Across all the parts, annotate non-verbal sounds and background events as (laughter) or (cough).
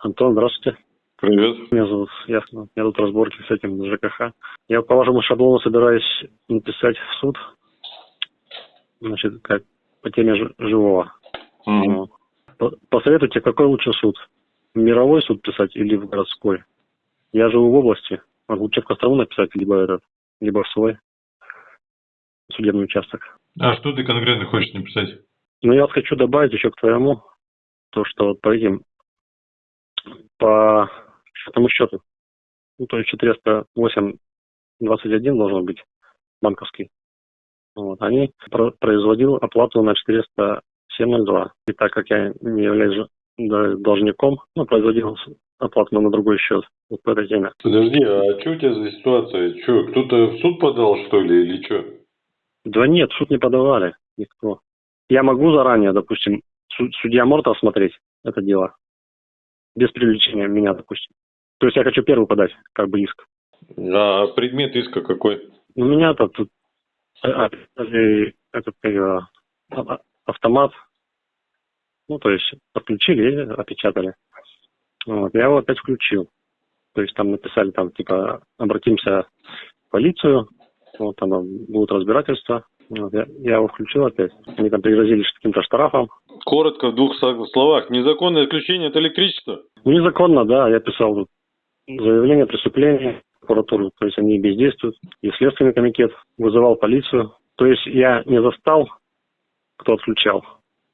Антон, здравствуйте. Привет. Меня зовут Ясно. Меня тут разборки с этим ЖКХ. Я по вашему шаблону собираюсь написать в суд. Значит, как по теме живого. Мгм. По- Посоветуйте, какой лучше суд? Мировой суд писать или в городской? Я живу в области. Могу лучше в Кострому написать, либо этот, либо в свой судебный участок. А что ты конкретно хочешь написать? Но я вот хочу добавить еще к твоему, то, что вот по этим, по счетному счету, ну, то есть 408 21 должен быть банковский. Вот, они про- производил оплату на 407.02. И так как я не являюсь должником, ну, производил оплату на другой счет. Вот по этой теме. Подожди, а что у тебя за ситуация? Что, кто-то в суд подал, что ли, или что? Да нет, в суд не подавали никто. Я могу заранее, допустим, су- судья может осмотреть это дело без привлечения меня, допустим. То есть я хочу первый подать, как бы иск. А предмет иска какой? У меня-то тут а, а, этот а- а- автомат, ну, то есть подключили и опечатали. Вот, я его опять включил. То есть там написали, там, типа, обратимся в полицию, вот там будет разбирательство. Вот, я, я его включил опять. Они там пригрозили каким-то штрафом. Коротко, в двух словах. Незаконное отключение от электричества? Ну, незаконно, да, я писал тут заявление о преступлении прокуратуру, то есть они бездействуют. И Следственный комитет вызывал полицию. То есть я не застал, кто отключал.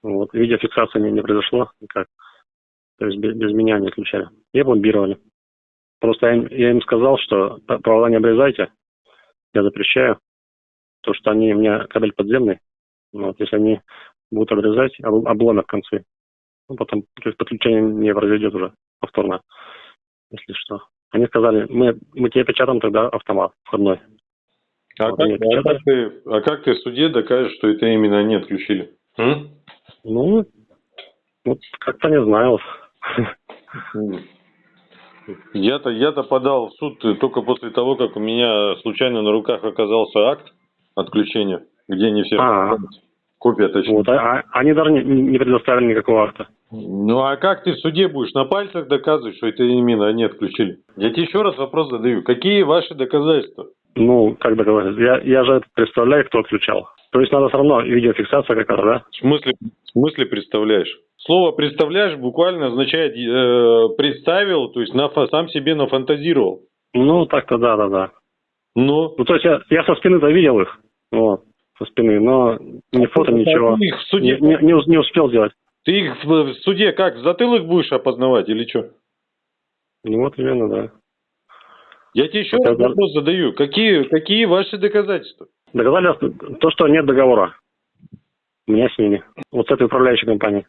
Вот, видеофиксации не, не произошло никак. То есть без, без меня не отключали. И пломбировали. Просто я, им- я им сказал, что провода не обрезайте, я запрещаю. То, что они у меня кабель подземный. Вот, если они будут обрезать, об- обломят концы. Ну, потом то есть подключение не произойдет уже повторно, если что. Они сказали, мы, мы тебе печатаем тогда автомат входной. А, Вот как, а, как ты, а как ты в суде докажешь, что это именно они отключили? М? Ну, вот как-то не знаю. Я-то, я-то подал в суд только после того, как у меня случайно на руках оказался акт отключения, где не все А. копия точнее. Вот, а, а- они даже не, не предоставили никакого акта. Ну а как ты в суде будешь на пальцах доказывать, что это именно они отключили? Я тебе еще раз вопрос задаю. Какие ваши доказательства? Ну, как доказать? Я, я же представляю, кто отключал. То есть надо все равно видеофиксация какая-то, да? В смысле, в смысле представляешь? Слово представляешь буквально означает э, представил, то есть нафа- сам себе нафантазировал. Ну, так-то да, да, да. Ну, Ну, то есть я, я со спины-то видел их. Вот, со спины, но ни фото, ничего. Их в Не, суде, не, не не успел сделать. ты их в, суде как, в затылок будешь опознавать или что? Ну, вот именно, да. Я тебе еще Это раз вопрос задаю. Какие, какие ваши доказательства? Доказали то, что нет договора. У меня с ними. Вот с этой управляющей компанией.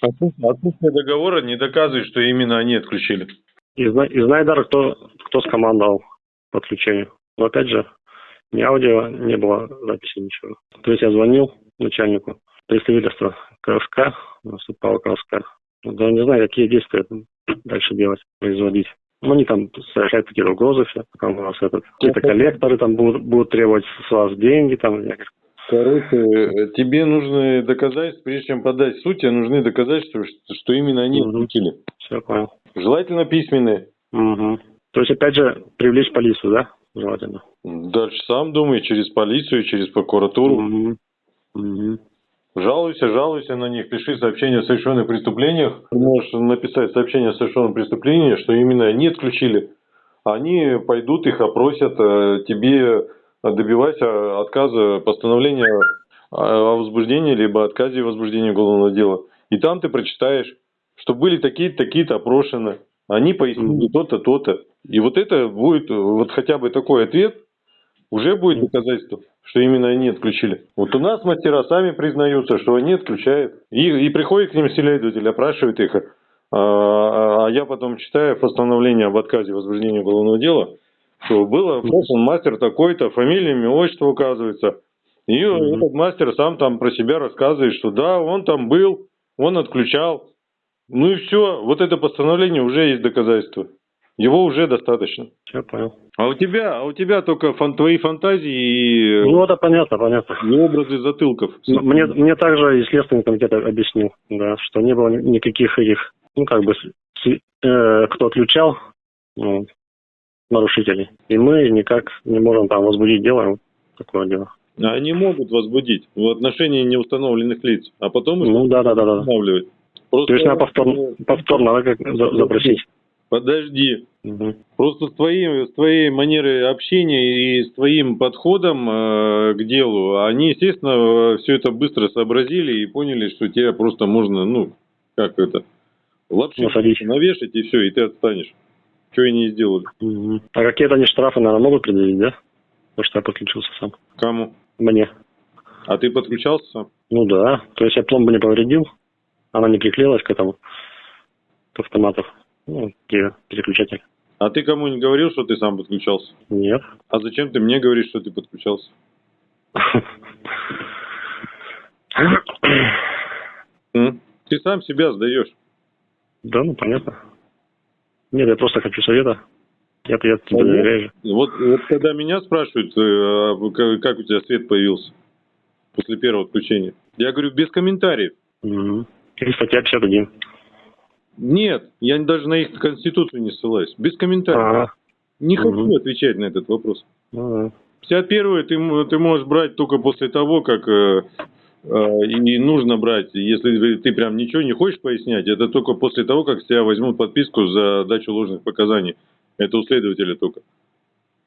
Отсутствие договора не доказывает, что именно они отключили. И, зна- и знаю даже, кто, кто скомандовал по отключению. Но опять же, ни аудио, не было записи, ничего. То есть я звонил начальнику представительства КСК, наступала КСК. Да не знаю, какие действия дальше делать, производить. Ну, они там совершают какие-то угрозы все. Там у нас этот, какие-то коллекторы там будут, будут требовать с вас деньги. Там, Короче, э, тебе нужны доказательства, прежде чем подать суд, тебе нужны доказательства, что, именно они отключили. все понял. Желательно письменные. Мгм. То есть, опять же, привлечь полицию, да? Желательно. Дальше сам думай, через полицию, через прокуратуру. Мгм. Мгм. Жалуйся, жалуйся на них, пиши сообщение о совершенных преступлениях. Ты можешь написать сообщение о совершенном преступлении, что именно они отключили. Они пойдут, их опросят, э, тебе добивайся отказа, постановления о возбуждении, либо отказе в возбуждении уголовного дела. И там ты прочитаешь, что были такие-то, такие-то опрошены, они пояснили то-то, то-то. И вот это будет, вот хотя бы такой ответ, уже будет доказательство, что именно они отключили. Вот у нас мастера сами признаются, что они отключают. И, и приходит к ним следователь, опрашивает их. А, а я потом читаю постановление об отказе в возбуждении уголовного дела, что было опрошен мастер такой-то, фамилия, имя, отчество указывается. И Мгм. этот мастер сам там про себя рассказывает, что да, он там был, он отключал. Ну и все, вот это постановление уже есть доказательство. Его уже достаточно. Все понял. А у тебя, а у тебя только фан- твои фантазии и, Ну, это понятно, понятно. и образы затылков. Ну, Мне, мне также и Следственный комитет объяснил, да, что не было ни- никаких этих, ну, как бы, э, кто отключал ну, нарушителей. И мы никак не можем там возбудить дело, такое дело. Они могут возбудить в отношении неустановленных лиц, а потом ну, да, да, да, да. устанавливать. Просто... То есть надо повторно, повторно да, как запросить. Подожди. Угу. Просто с твоей, с твоей манерой общения и с твоим подходом э, к делу, они, естественно, все это быстро сообразили и поняли, что тебе просто можно, ну, как это, лапши навешать и все, и ты отстанешь. Что они не сделали. Угу. А какие-то они штрафы, наверное, могут предъявить, да? Потому что я подключился сам. Кому? Мне. А ты подключался сам? Ну да. То есть я пломбу не повредил, она не приклеилась к этому, к автомату. Ну, где переключатель. А ты кому не говорил, что ты сам подключался? Нет. А зачем ты мне говоришь, что ты подключался? (laughs) Ты сам себя сдаешь. Да, ну понятно. Нет, я просто хочу совета. Я, я тебе доверяю. Вот, вот когда меня спрашивают, э, как у тебя свет появился после первого отключения, я говорю, без комментариев. Угу. Или статья 51. Нет, я даже на их конституцию не ссылаюсь. Без комментариев. А-а-а. Не хочу угу. отвечать на этот вопрос. А-а-а. 51 ты, ты можешь брать только после того, как э, э, и нужно брать. Если ты прям ничего не хочешь пояснять, это только после того, как с тебя возьмут подписку за дачу ложных показаний. Это у следователя только.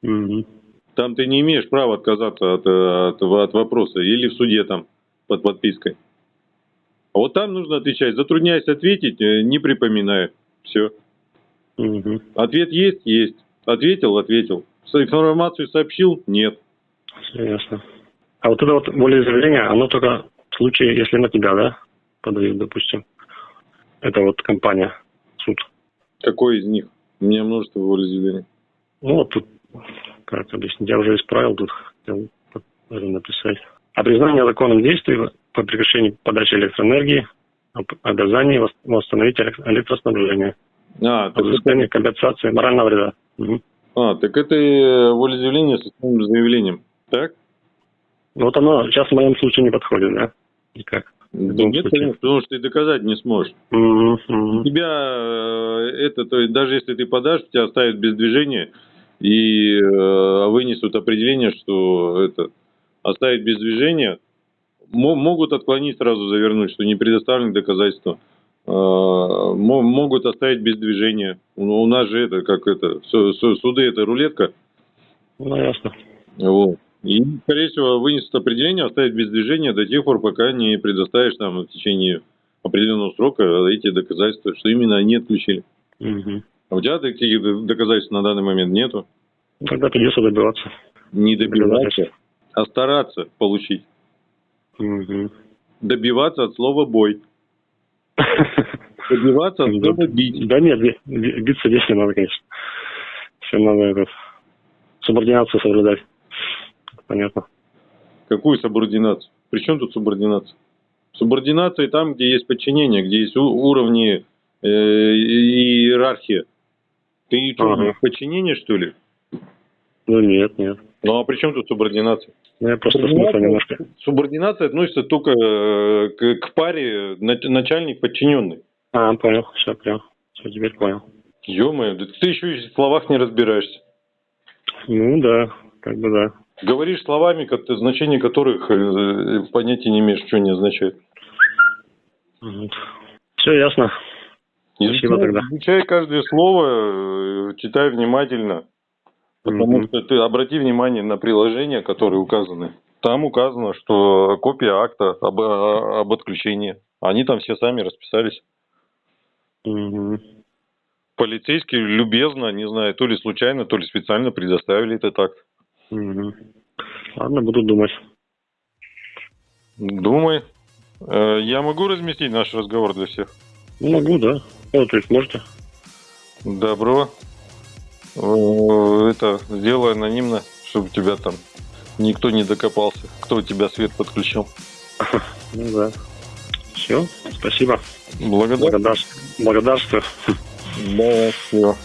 Угу. Там ты не имеешь права отказаться от, от, от вопроса. Или в суде там под подпиской. А вот там нужно отвечать. Затрудняясь ответить, э, не припоминая. Все. Угу. Ответ есть? Есть. Ответил? Ответил. Информацию сообщил? Нет. Все ясно. А вот это вот волеизъявление, оно только в случае, если на тебя, да, подают, допустим. Это вот компания, суд. Какой из них? У меня множество волеизъявлений. Ну, вот тут, как объяснить, я уже исправил, тут хотел написать. О признании законным действий по прекращению подачи электроэнергии, обязании восстановить электроснабжение, а, взыскание это... компенсации морального вреда. Угу. А, так это волеизъявление с основным заявлением, так? Вот оно сейчас в моем случае не подходит, да? Никак. Да нет, конечно, потому что ты доказать не сможешь. Mm -hmm. Тебя э, это, то есть даже если ты подашь, тебя оставят без движения и э, вынесут определение, что это оставить без движения, могут отклонить сразу завернуть, что не предоставлены доказательства. Э, могут оставить без движения. У нас же это, как это, суды это рулетка. Ну, ясно. Вот. И, скорее всего, вынесут определение, оставить без движения до тех пор, пока не предоставишь там в течение определенного срока эти доказательства, что именно они отключили. Угу. А у тебя таких доказательств на данный момент нету? Тогда придется добиваться. Не добиваться, а стараться получить. Угу. Добиваться от слова «бой». (laughs) Добиваться от слова «бить». Да нет, биться здесь не надо, конечно. Все надо этот, субординацию соблюдать. Понятно. Какую субординацию? При чем тут субординация? Субординация там, где есть подчинение, где есть уровни э, иерархия. Ты что, ага. подчинение, что ли? Ну нет, нет. Ну а при чем тут субординация? Ну, я просто субординация, немножко. Субординация относится только э, к, к паре начальник-подчиненный. А, понял, все, понял. Все, теперь понял. Ё-моё, да ты еще и в словах не разбираешься. Ну да, как бы да. Говоришь словами, значение которых э, понятия не имеешь, что они означают. Все ясно. Спасибо тогда. Изучай каждое слово, э, читай внимательно. Потому mm-hmm. что ты обрати внимание на приложения, которые указаны. Там указано, что копия акта об, об отключении. Они там все сами расписались. Mm-hmm. Полицейские любезно, не знаю, то ли случайно, то ли специально предоставили этот акт. Угу. Ладно, буду думать. Думай. Э, я могу разместить наш разговор для всех? Могу, да. Ну, то есть можете. Добро. Э, это сделай анонимно, чтобы тебя там никто не докопался, кто у тебя свет подключил. Ну да. Все, спасибо. Благодарствую. Благодарствую. Да, все.